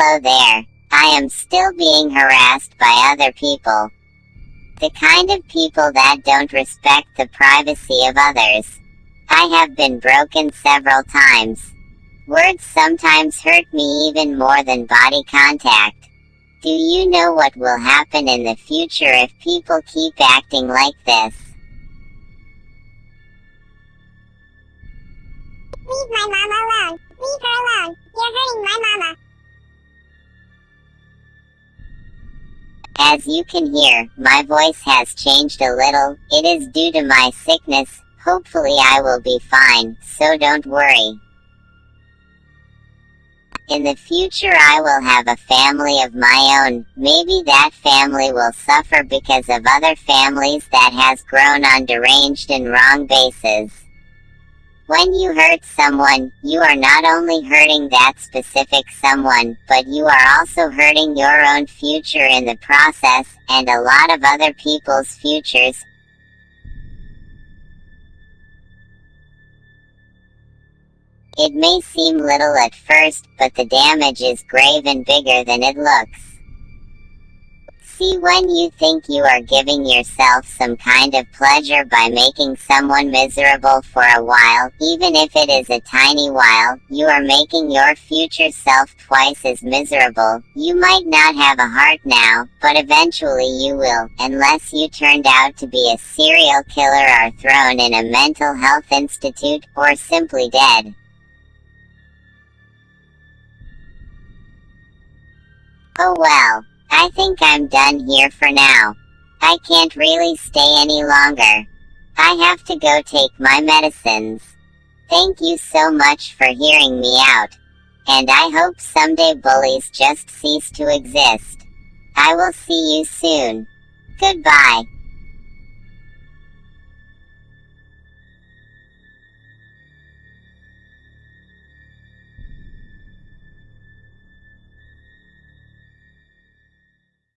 Hello there. I am still being harassed by other people. The kind of people that don't respect the privacy of others. I have been broken several times. Words sometimes hurt me even more than body contact. Do you know what will happen in the future if people keep acting like this? Leave my mama alone. Leave her alone. You're hurting my mama. As you can hear, my voice has changed a little. It is due to my sickness. Hopefully I will be fine, so don't worry. In the future I will have a family of my own. Maybe that family will suffer because of other families that has grown on deranged and wrong bases. When you hurt someone, you are not only hurting that specific someone, but you are also hurting your own future in the process, and a lot of other people's futures. It may seem little at first, but the damage is grave and bigger than it looks. See when you think you are giving yourself some kind of pleasure by making someone miserable for a while, even if it is a tiny while, you are making your future self twice as miserable. You might not have a heart now, but eventually you will, unless you turned out to be a serial killer or thrown in a mental health institute, or simply dead. Oh well, I think I'm done here for now. I can't really stay any longer. I have to go take my medicines. Thank you so much for hearing me out. And I hope someday bullies just cease to exist. I will see you soon. Goodbye.